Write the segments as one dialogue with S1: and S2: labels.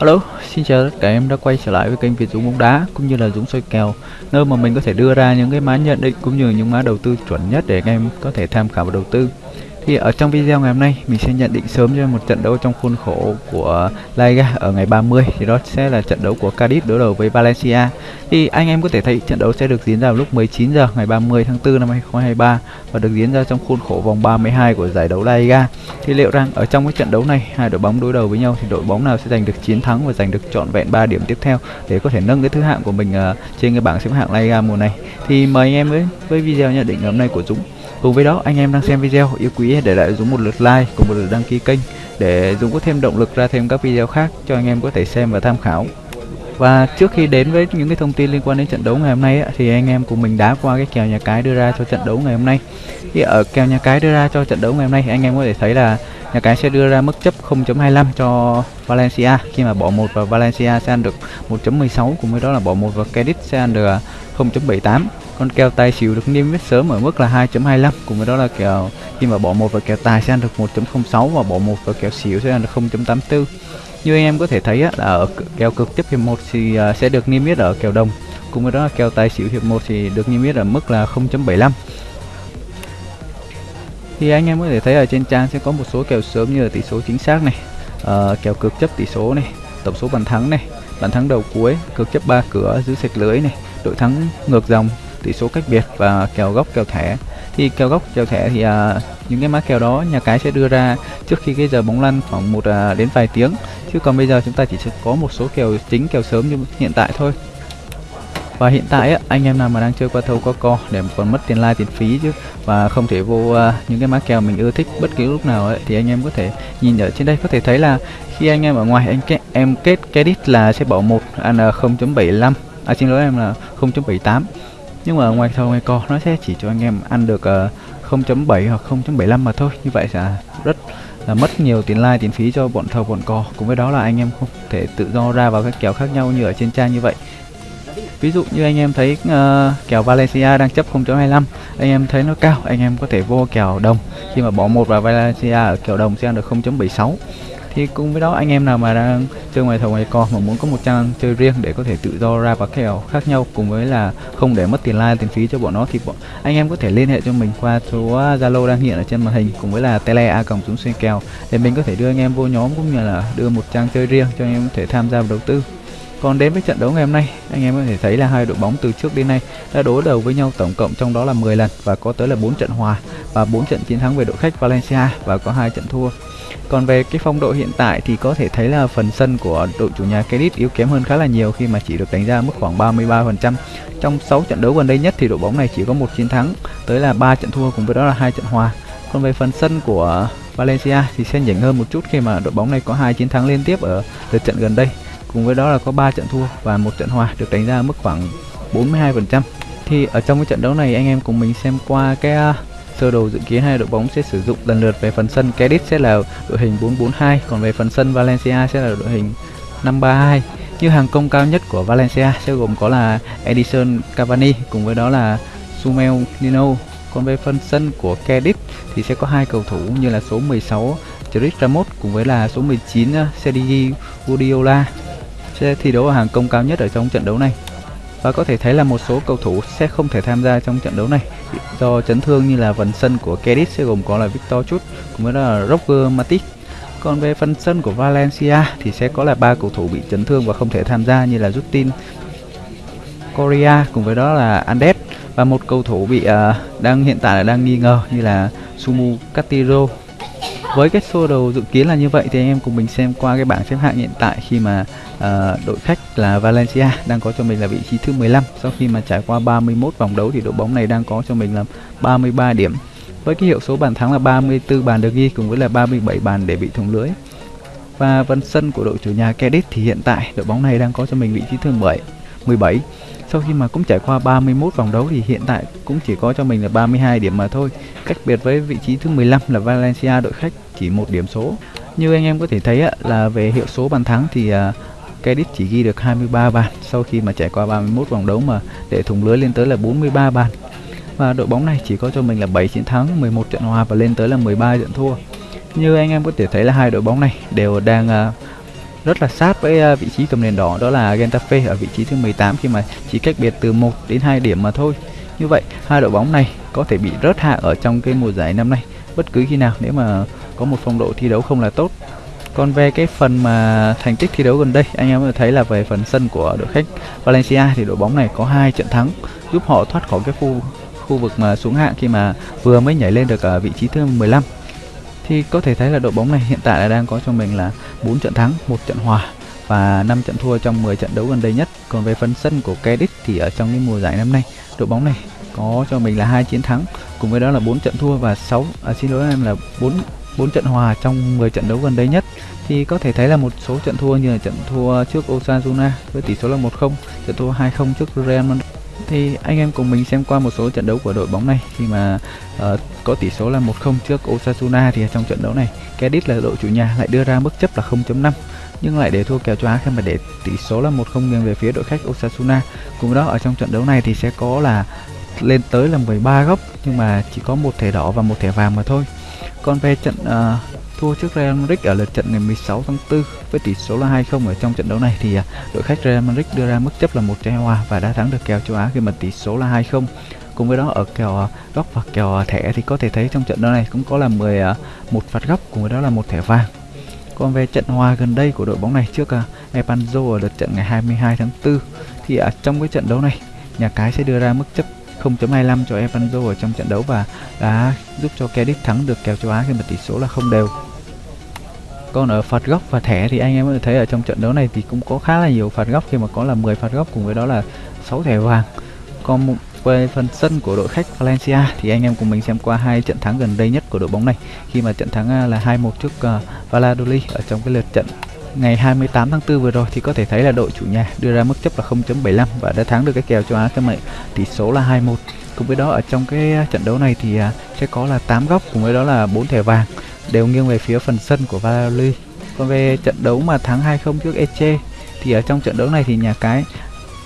S1: Hello, xin chào tất cả em đã quay trở lại với kênh Việt Dũng bóng đá cũng như là Dũng soi kèo nơi mà mình có thể đưa ra những cái mã nhận định cũng như những mã đầu tư chuẩn nhất để anh em có thể tham khảo và đầu tư. Thì ở trong video ngày hôm nay mình sẽ nhận định sớm cho một trận đấu trong khuôn khổ của La Liga ở ngày 30 thì đó sẽ là trận đấu của Cadiz đối đầu với Valencia. Thì anh em có thể thấy trận đấu sẽ được diễn ra vào lúc 19 giờ ngày 30 tháng 4 năm 2023 và được diễn ra trong khuôn khổ vòng 32 của giải đấu La Liga. Thì liệu rằng ở trong cái trận đấu này hai đội bóng đối đầu với nhau thì đội bóng nào sẽ giành được chiến thắng và giành được trọn vẹn 3 điểm tiếp theo để có thể nâng cái thứ hạng của mình uh, trên cái bảng xếp hạng La Liga mùa này. Thì mời anh em với với video nhận định ngày hôm nay của Dũng. Cùng với đó anh em đang xem video yêu quý để lại Dũng một lượt like cùng một lượt đăng ký kênh để Dũng có thêm động lực ra thêm các video khác cho anh em có thể xem và tham khảo. Và trước khi đến với những cái thông tin liên quan đến trận đấu ngày hôm nay ấy, thì anh em cùng mình đá qua cái kèo nhà cái đưa ra cho trận đấu ngày hôm nay. Thì ở kèo nhà cái đưa ra cho trận đấu ngày hôm nay anh em có thể thấy là nhà cái sẽ đưa ra mức chấp 0.25 cho Valencia khi mà bỏ một vào Valencia sẽ ăn được 1.16 cùng với đó là bỏ một vào Cadiz sẽ ăn được 0.78 con kèo tài xỉu được niêm yết sớm ở mức là 2.25 cùng với đó là kèo khi mà bỏ một vào kèo tài sẽ ăn được 1.06 và bỏ một vào kèo xỉu sẽ ăn được 0.84 như anh em có thể thấy á, là ở kèo cực tiếp hiệp 1 thì à, sẽ được niêm yết ở kèo đồng. Cùng với đó là kèo tài xỉu hiệp 1 thì được niêm yết ở mức là 0.75 thì anh em có thể thấy ở trên trang sẽ có một số kèo sớm như là tỷ số chính xác này ờ, uh, kèo cực chấp tỷ số này tổng số bàn thắng này bàn thắng đầu cuối cực chấp ba cửa giữ sạch lưới này đội thắng ngược dòng tỷ số cách biệt và kèo góc kèo thẻ. Thì kèo góc kèo thẻ thì à, những cái mã kèo đó nhà cái sẽ đưa ra trước khi cái giờ bóng lăn khoảng một à, đến vài tiếng. Chứ còn bây giờ chúng ta chỉ có một số kèo chính kèo sớm như hiện tại thôi. Và hiện tại á, anh em nào mà đang chơi qua thâu có co để còn mất tiền like tiền phí chứ và không thể vô uh, những cái mã kèo mình ưa thích bất cứ lúc nào ấy, thì anh em có thể nhìn ở trên đây có thể thấy là khi anh em ở ngoài anh kết, em kết credit là sẽ bỏ một à, ăn 0.75 à xin lỗi em là 0.78 nhưng mà ngoài thầu ngoài co nó sẽ chỉ cho anh em ăn được ờ, uh, 0.7 hoặc 0.75 mà thôi. Như vậy sẽ rất là mất nhiều tiền like tiền phí cho bọn thầu bọn co cùng với đó là anh em không thể tự do ra vào các kèo khác nhau như ở trên trang như vậy. Ví dụ như anh em thấy uh, kèo Valencia đang chấp 0.25 anh em thấy nó cao anh em có thể vô kèo đồng. Khi mà bỏ một vào Valencia ở kèo đồng sẽ ăn được 0.76 thì cùng với đó anh em nào mà đang chơi ngoài thầu ngoài co mà muốn có một trang chơi riêng để có thể tự do ra và kèo khác nhau cùng với là không để mất tiền like tiền phí cho bọn nó thì bọn anh em có thể liên hệ cho mình qua số à, zalo đang hiện ở trên màn hình cùng với là tele a còng chúng xuyên kèo để mình có thể đưa anh em vô nhóm cũng như là đưa một trang chơi riêng cho anh em có thể tham gia vào đầu tư còn đến với trận đấu ngày hôm nay, anh em có thể thấy là hai đội bóng từ trước đến nay đã đối đầu với nhau tổng cộng trong đó là 10 lần và có tới là 4 trận hòa và 4 trận chiến thắng về đội khách Valencia và có hai trận thua. Còn về cái phong độ hiện tại thì có thể thấy là phần sân của đội chủ nhà Cadiz yếu kém hơn khá là nhiều khi mà chỉ được đánh giá mức khoảng 33%. Trong 6 trận đấu gần đây nhất thì đội bóng này chỉ có một chiến thắng, tới là 3 trận thua cùng với đó là hai trận hòa. Còn về phần sân của Valencia thì sẽ nhỉnh hơn một chút khi mà đội bóng này có hai chiến thắng liên tiếp ở lượt trận gần đây cùng với đó là có 3 trận thua và một trận hòa được đánh giá mức khoảng 42%. Thì ở trong cái trận đấu này anh em cùng mình xem qua cái sơ đồ dự kiến hai đội bóng sẽ sử dụng lần lượt về phần sân. Cadiz sẽ là đội hình 442 còn về phần sân Valencia sẽ là đội hình 532 như hàng công cao nhất của Valencia sẽ gồm có là Edison Cavani cùng với đó là Sumel Nino. Còn về phần sân của Cadiz thì sẽ có hai cầu thủ như là số 16 Chris Ramos cùng với là số 19 Sergio Guardiola sẽ thi đấu ở hàng công cao nhất ở trong trận đấu này và có thể thấy là một số cầu thủ sẽ không thể tham gia trong trận đấu này. Do chấn thương như là phần sân của Cadiz sẽ gồm có là Victor Chut cùng với là Roger Matic còn về phần sân của Valencia thì sẽ có là ba cầu thủ bị chấn thương và không thể tham gia như là Justin Korea cùng với đó là Andes. Và một cầu thủ bị uh, đang hiện tại là đang nghi ngờ như là Sumu Castillo với cái sơ đồ dự kiến là như vậy thì anh em cùng mình xem qua cái bảng xếp hạng hiện tại khi mà uh, đội khách là Valencia đang có cho mình là vị trí thứ 15 sau khi mà trải qua 31 vòng đấu thì đội bóng này đang có cho mình là 33 điểm. Với cái hiệu số bàn thắng là 34 bàn được ghi cùng với là 37 bàn để bị thủng lưới. Và vân sân của đội chủ nhà Cadiz thì hiện tại đội bóng này đang có cho mình vị trí thứ 10 17 sau khi mà cũng trải qua 31 vòng đấu thì hiện tại cũng chỉ có cho mình là 32 điểm mà thôi. Cách biệt với vị trí thứ 15 là Valencia đội khách chỉ một điểm số. Như anh em có thể thấy là về hiệu số bàn thắng thì à, Cadiz chỉ ghi được 23 bàn sau khi mà trải qua 31 vòng đấu mà để thủng lưới lên tới là 43 bàn. Và đội bóng này chỉ có cho mình là 7 chiến thắng 11 trận hòa và lên tới là 13 trận thua. Như anh em có thể thấy là hai đội bóng này đều đang uh, rất là sát với uh, vị trí cầm đèn đỏ đó là Getafe ở vị trí thứ 18 khi mà chỉ cách biệt từ 1 đến 2 điểm mà thôi. Như vậy, hai đội bóng này có thể bị rớt hạ ở trong cái mùa giải năm nay bất cứ khi nào nếu mà có một phong độ thi đấu không là tốt. Còn về cái phần mà thành tích thi đấu gần đây, anh em có thấy là về phần sân của đội khách Valencia thì đội bóng này có hai trận thắng giúp họ thoát khỏi cái khu khu vực mà xuống hạng khi mà vừa mới nhảy lên được ở vị trí thứ 15 thì có thể thấy là đội bóng này hiện tại là đang có cho mình là 4 trận thắng, một trận hòa và 5 trận thua trong 10 trận đấu gần đây nhất. Còn về phần sân của Cadiz thì ở trong cái mùa giải năm nay, đội bóng này có cho mình là hai chiến thắng, cùng với đó là 4 trận thua và 6 à, xin lỗi em là 4 4 trận hòa trong 10 trận đấu gần đây nhất thì có thể thấy là một số trận thua như là trận thua trước Osasuna với tỷ số là 1-0, trận thua 2-0 trước Real Madrid thì anh em cùng mình xem qua một số trận đấu của đội bóng này khi mà uh, có tỷ số là 1-0 trước Osasuna thì trong trận đấu này Cadiz là đội chủ nhà lại đưa ra mức chấp là 0.5 nhưng lại để thua kèo cho Á khi mà để tỷ số là 1-0 nghiêng về phía đội khách Osasuna. Cùng đó ở trong trận đấu này thì sẽ có là lên tới là 13 góc nhưng mà chỉ có một thẻ đỏ và một thẻ vàng mà thôi. Còn về trận uh, thua trước Real Madrid ở lượt trận ngày 16 tháng 4 với tỷ số là 2-0 ở trong trận đấu này thì à, đội khách Real Madrid đưa ra mức chấp là một trái hòa và đã thắng được kèo châu Á khi mà tỷ số là 2-0 cùng với đó, ở kèo à, góc và kèo à, thẻ thì có thể thấy trong trận đấu này cũng có là 10 à, một phạt góc, cùng với đó là một thẻ vàng còn về trận hòa gần đây của đội bóng này trước Epanzo ở lượt trận ngày 22 tháng 4 thì ở trong cái trận đấu này, nhà cái sẽ đưa ra mức chấp 0.25 cho Evanzo ở trong trận đấu và đã giúp cho Cadiz thắng được kèo châu Á khi mà tỷ số là không đều. Còn ở phạt góc và thẻ thì anh em có thể thấy ở trong trận đấu này thì cũng có khá là nhiều phạt góc, khi mà có là 10 phạt góc, cùng với đó là 6 thẻ vàng. Còn về phần sân của đội khách Valencia thì anh em cùng mình xem qua hai trận thắng gần đây nhất của đội bóng này. Khi mà trận thắng à, là 2-1 trước uh, Valladolid ở trong cái lượt trận ngày 28 tháng 4 vừa rồi thì có thể thấy là đội chủ nhà đưa ra mức chấp là 0.75 và đã thắng được cái kèo châu Á các mệnh tỷ số là 2-1 cùng với đó ở trong cái à, trận đấu này thì uh, sẽ có là 8 góc cùng với đó là 4 thẻ vàng. Đều nghiêng về phía phần sân của Valladolid. Còn về trận đấu mà thắng 2-0 trước Eche thì ở trong trận đấu này thì nhà cái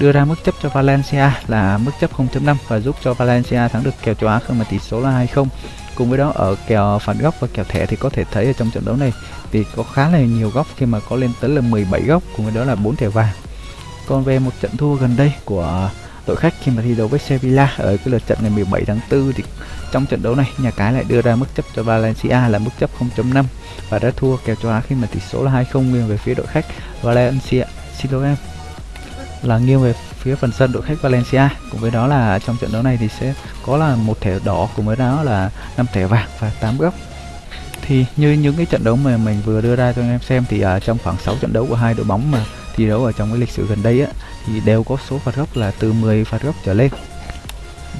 S1: đưa ra mức chấp cho Valencia là mức chấp 0.5 và giúp cho Valencia thắng được kèo châu Á khi mà tỷ số là 2-0 cùng với đó, ở kèo phạt góc và kèo thẻ thì có thể thấy ở trong trận đấu này thì có khá là nhiều góc khi mà có lên tới là 17 góc, cùng với đó là 4 thẻ vàng. Còn về một trận thua gần đây của đội khách khi mà thi đấu với Sevilla ở cái lượt trận ngày 17 tháng 4 thì trong trận đấu này, nhà cái lại đưa ra mức chấp cho Valencia là mức chấp 0.5 và đã thua kèo châu Á khi mà tỷ số là 2-0 nghiêng về phía đội khách Valencia xin lỗi em là nghiêng về phía phần sân đội khách Valencia. Cùng với đó là trong trận đấu này thì sẽ có là một thẻ đỏ cùng với đó là năm thẻ vàng và 8 góc thì như những cái trận đấu mà mình vừa đưa ra cho anh em xem thì ở trong khoảng 6 trận đấu của hai đội bóng mà thi đấu ở trong cái lịch sử gần đây á thì đều có số phạt góc là từ 10 phạt góc trở lên.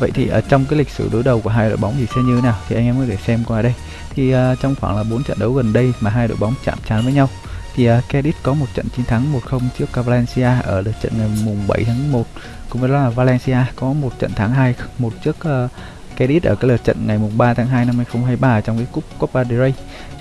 S1: Vậy thì ở trong cái lịch sử đối đầu của hai đội bóng thì sẽ như thế nào? Thì anh em có thể xem qua đây. Thì uh, trong khoảng là 4 trận đấu gần đây mà hai đội bóng chạm trán với nhau thì uh, Cadiz có một trận chiến thắng 1-0 trước Valencia ở lượt trận ngày mùng 7 tháng 1 cùng với đó là Valencia có một trận thắng 2-1 trước uh, Cadiz ở cái lượt trận ngày mùng 3 tháng 2 năm 2023 trong cái cúp Copa del Rey.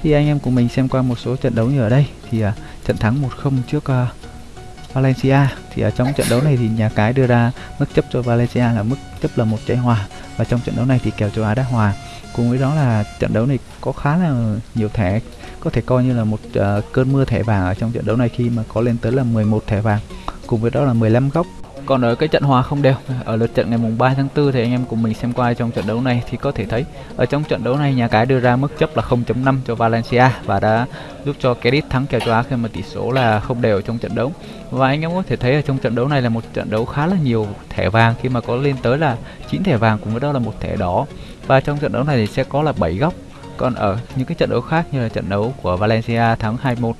S1: Thì anh em cùng mình xem qua một số trận đấu như ở đây. Thì uh, trận thắng 1-0 trước uh, Valencia. Thì ở trong trận đấu này thì nhà cái đưa ra mức chấp cho Valencia là mức chấp là một trái hòa. Và trong trận đấu này thì kèo châu Á đã hòa. Cùng với đó là trận đấu này có khá là nhiều thẻ có thể coi như là một uh, cơn mưa thẻ vàng ở trong trận đấu này khi mà có lên tới là 11 thẻ vàng cùng với đó là 15 góc. Còn ở cái trận hòa không đều ở lượt trận ngày mùng 3 tháng 4 thì anh em cùng mình xem qua trong trận đấu này thì có thể thấy ở trong trận đấu này nhà cái đưa ra mức chấp là 0.5 cho Valencia và đã giúp cho Cadiz thắng kèo châu Á khi mà tỷ số là không đều trong trận đấu. Và anh em có thể thấy ở trong trận đấu này là một trận đấu khá là nhiều thẻ vàng khi mà có lên tới là 9 thẻ vàng cùng với đó là một thẻ đỏ. Và trong trận đấu này thì sẽ có là 7 góc còn ở những cái trận đấu khác như là trận đấu của Valencia thắng 2-1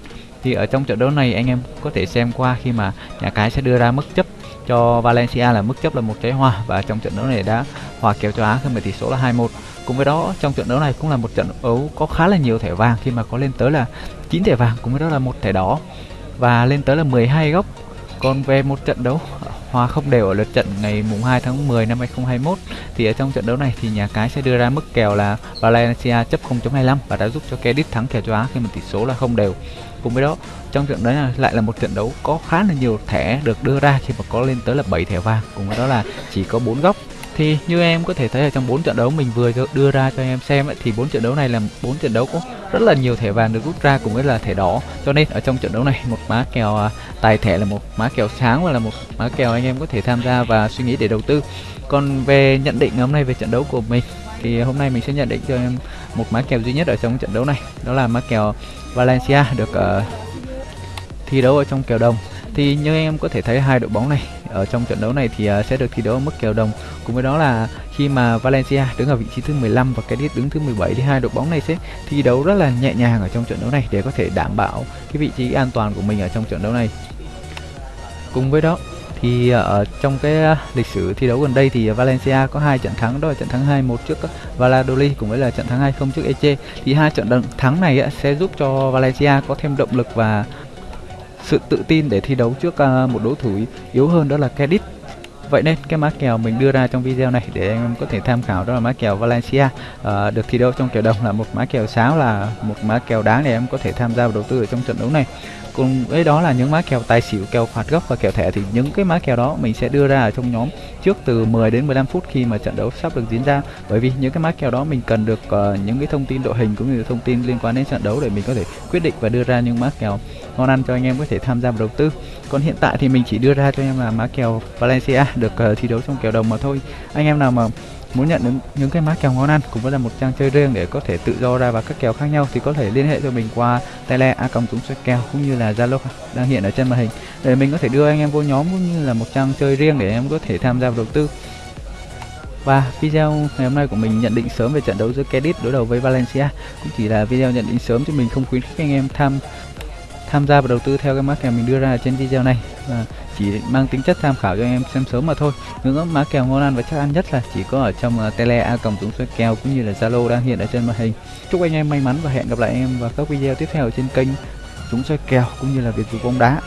S1: thì ở trong trận đấu này anh em có thể xem qua khi mà nhà cái sẽ đưa ra mức chấp cho Valencia là mức chấp là một trái hòa và trong trận đấu này đã hòa kèo cho Á khi mà tỷ số là 2-1 cùng với đó, trong trận đấu này cũng là một trận đấu có khá là nhiều thẻ vàng khi mà có lên tới là 9 thẻ vàng, cùng với đó là một thẻ đỏ. Và lên tới là 12 góc. Còn về một trận đấu hòa không đều ở lượt trận ngày mùng 2 tháng 10 năm 2021 thì ở trong trận đấu này thì nhà cái sẽ đưa ra mức kèo là Valencia chấp 0.25 và đã giúp cho Cadiz thắng kèo châu Á khi mà tỷ số là không đều. Cùng với đó, trong trận đấy lại là một trận đấu có khá là nhiều thẻ được đưa ra khi mà có lên tới là 7 thẻ vàng. Cùng với đó là chỉ có 4 góc thì như em có thể thấy ở trong bốn trận đấu mình vừa đưa ra cho em xem ấy, thì bốn trận đấu này là bốn trận đấu có rất là nhiều thẻ vàng được rút ra cũng với là thẻ đỏ. Cho nên ở trong trận đấu này một má kèo à, tài thẻ là một má kèo sáng và là một má kèo anh em có thể tham gia và suy nghĩ để đầu tư. Còn về nhận định hôm nay về trận đấu của mình thì hôm nay mình sẽ nhận định cho em một má kèo duy nhất ở trong trận đấu này đó là má kèo Valencia được uh, thi đấu ở trong kèo đồng. Thì như anh em có thể thấy hai đội bóng này ở trong trận đấu này thì uh, sẽ được thi đấu ở mức kèo đồng. Cùng với đó là khi mà Valencia đứng ở vị trí thứ 15 và Cadiz đứng thứ 17 thì hai đội bóng này sẽ thi đấu rất là nhẹ nhàng ở trong trận đấu này để có thể đảm bảo cái vị trí an toàn của mình ở trong trận đấu này. Cùng với đó thì à, ở trong cái à, lịch sử thi đấu gần đây thì Valencia có hai trận thắng đó là trận thắng 2-1 trước Valladolid cùng với là trận thắng 2-0 trước Eche thì hai trận thắng này sẽ giúp cho Valencia có thêm động lực và sự tự tin để thi đấu trước à, một đối thủ yếu hơn đó là Cadiz. Vậy nên cái má kèo mình đưa ra trong video này để anh em có thể tham khảo đó là má kèo Valencia. Uh, được thi đấu trong kèo đồng là một má kèo sáo là một má kèo đáng để em có thể tham gia vào đầu tư ở trong trận đấu này. Cùng với đó là những má kèo tài xỉu kèo phạt góc và kèo thẻ thì những cái má kèo đó mình sẽ đưa ra ở trong nhóm trước từ 10 đến 15 phút khi mà trận đấu sắp được diễn ra. Bởi vì những cái má kèo đó mình cần được uh, những cái thông tin đội hình cũng như thông tin liên quan đến trận đấu để mình có thể quyết định và đưa ra những má kèo ngon ăn cho anh em có thể tham gia vào đầu tư. Còn hiện tại thì mình chỉ đưa ra cho em là má kèo Valencia được uh, thi đấu trong kèo đồng mà thôi. Anh em nào mà muốn nhận được những cái má kèo ngon ăn cũng với là một trang chơi riêng để có thể tự do ra vào các kèo khác nhau thì có thể liên hệ cho mình qua tele a công chúng xoay kèo cũng như là zalo đang hiện ở trên màn hình. Để mình có thể đưa anh em vô nhóm cũng như là một trang chơi riêng để em có thể tham gia vào đầu tư. Và video ngày hôm nay của mình nhận định sớm về trận đấu giữa Cadiz đối đầu với Valencia cũng chỉ là video nhận định sớm chứ mình không khuyến khích anh em tham tham gia và đầu tư theo cái mã kèo mình đưa ra trên video này. Và chỉ mang tính chất tham khảo cho anh em xem sớm mà thôi. Những mã kèo ngon ăn và chắc ăn nhất là chỉ có ở trong uh, tele a còng chúng xoay kèo cũng như là zalo đang hiện ở trên màn hình. Chúc anh em may mắn và hẹn gặp lại anh em vào các video tiếp theo trên kênh chúng xoay kèo cũng như là việt dùng bóng đá.